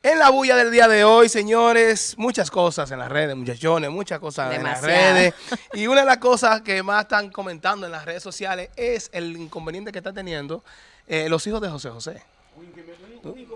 En la bulla del día de hoy, señores, muchas cosas en las redes, muchachones, muchas cosas en las redes. Y una de las cosas que más están comentando en las redes sociales es el inconveniente que están teniendo eh, los hijos de José José. Un inconveniente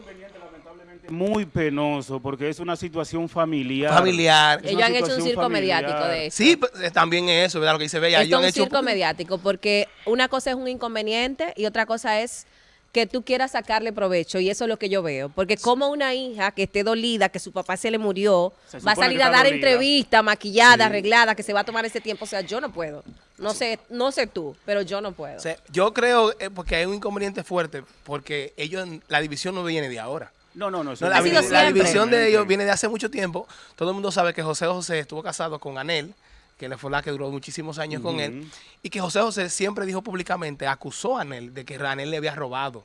lamentablemente muy penoso porque es una situación familiar. Familiar. Ellos han hecho un circo mediático de eso. Sí, pues, eh, también eso, ¿verdad? Lo que dice Bella. Esto Ellos han es un hecho- circo mediático porque una cosa es un inconveniente y otra cosa es que tú quieras sacarle provecho y eso es lo que yo veo. Porque como una hija que esté dolida, que su papá se le murió, Se va a salir a dar dolida. entrevista maquillada, Sí. arreglada, que se va a tomar ese tiempo. O sea, yo no puedo. No sé, no sé tú, pero yo no puedo. O sea, yo creo eh, porque hay un inconveniente fuerte, porque ellos, la división no viene de ahora. No, no, no. La, división de ellos viene de hace mucho tiempo. Todo el mundo sabe que José José estuvo casado con Anel, que le fue la que duró muchísimos años con él. Y que José José siempre dijo públicamente, acusó a Anel de que Anel le había robado.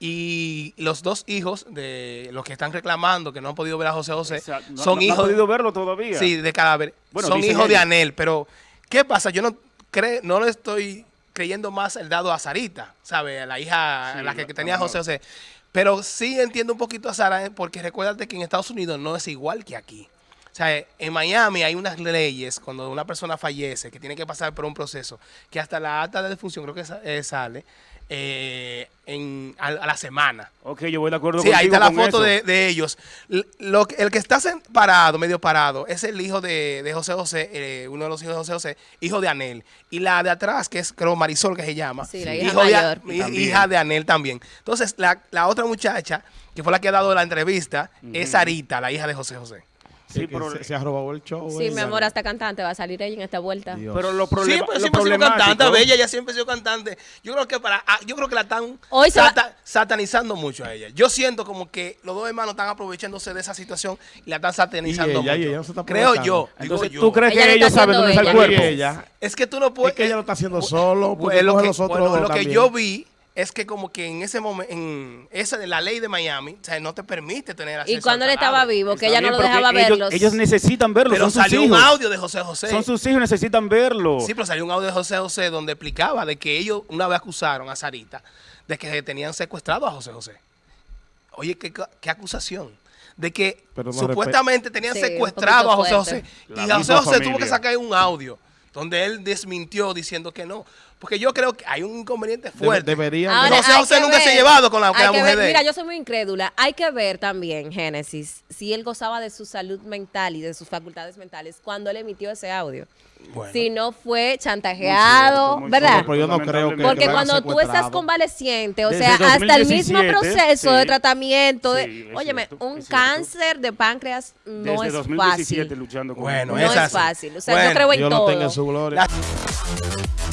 Y los dos hijos de los que están reclamando que no han podido ver a José José. No- son no- no hijos han podido verlo todavía. Sí, de cadáver. Bueno, son hijos de. Anel. Pero, ¿qué pasa? Yo no cre no le estoy creyendo más el dado a Sarita, ¿sabe? A la hija, Sí, la que, que tenía José José. Pero sí entiendo un poquito a Sara, eh, porque recuérdate que en Estados Unidos no es igual que aquí. O sea, eh, en Miami hay unas leyes cuando una persona fallece que tiene que pasar por un proceso que hasta la acta de defunción creo que eh, sale eh, en, a, a la semana. Ok, yo voy de acuerdo Sí, ahí contigo está la foto de, de ellos. Lo, que- el que está parado, medio parado, es el hijo de, de José José, eh, uno de los hijos de José José, hijo de Anel. Y la de atrás, que es creo Marisol, que se llama, Sí, la hija hijo de mayor. También. hija de Anel también. Entonces, la, la otra muchacha, que fue la que ha dado la entrevista, es Sarita, la hija de José José. Sí, Sí, pero, se, se ha robado el show. Sí, mi amor, hasta cantante va a salir ella en esta vuelta. Dios. pero lo, Sí, problema, pues lo siempre ha sido cantante, Bella, ella siempre ha sido cantante. Yo creo que para, ah, yo creo que la están Hoy va- satanizando mucho a ella. Yo siento como que los dos hermanos están aprovechándose de esa situación y la están satanizando Y ella, y mucho. ella no se está Creo yo. digo Entonces, yo. ¿tú crees Ella que ellos saben dónde está el cuerpo? Es que tú no puedes. es que ella lo está haciendo solo. Pues, Porque lo que, los otros bueno, lo que yo vi es que como que en ese momento, en esa de la ley de Miami, o sea, no te permite tener acceso Y cuando él estaba vivo, que Está ella bien, no lo dejaba ellos, verlos. Ellos necesitan verlo, Pero son sus salió hijos. un audio de José José. Son sus hijos, necesitan verlo. Sí, pero salió un audio de José José donde explicaba de que ellos una vez acusaron a Sarita de que tenían secuestrado a José José. Oye, qué, qué acusación. De que Pero no supuestamente tenían Sí, secuestrado a José José. fuerte. Y La José José tuvo que sacar un audio donde él desmintió diciendo que no. Porque yo creo que hay un inconveniente fuerte. deberían- Ahora, José hay José nunca se ha llevado con la, con la mujer ver- de. Mira, yo soy muy incrédula. Hay que ver también, Génesis, si él gozaba de su salud mental y de sus facultades mentales cuando él emitió ese audio. Bueno. Si no fue chantajeado, muy ¿verdad? cierto, Pero yo no creo que-. Porque lo cuando tú estás convaleciente, o Desde sea, hasta el mismo 2017, proceso de tratamiento, de, Sí, óyeme, cierto, un cáncer de páncreas no Desde es 2017 fácil. luchando con Bueno, No es así. fácil. O sea, Bueno, yo creo en Dios lo todo. tenga en su gloria. La-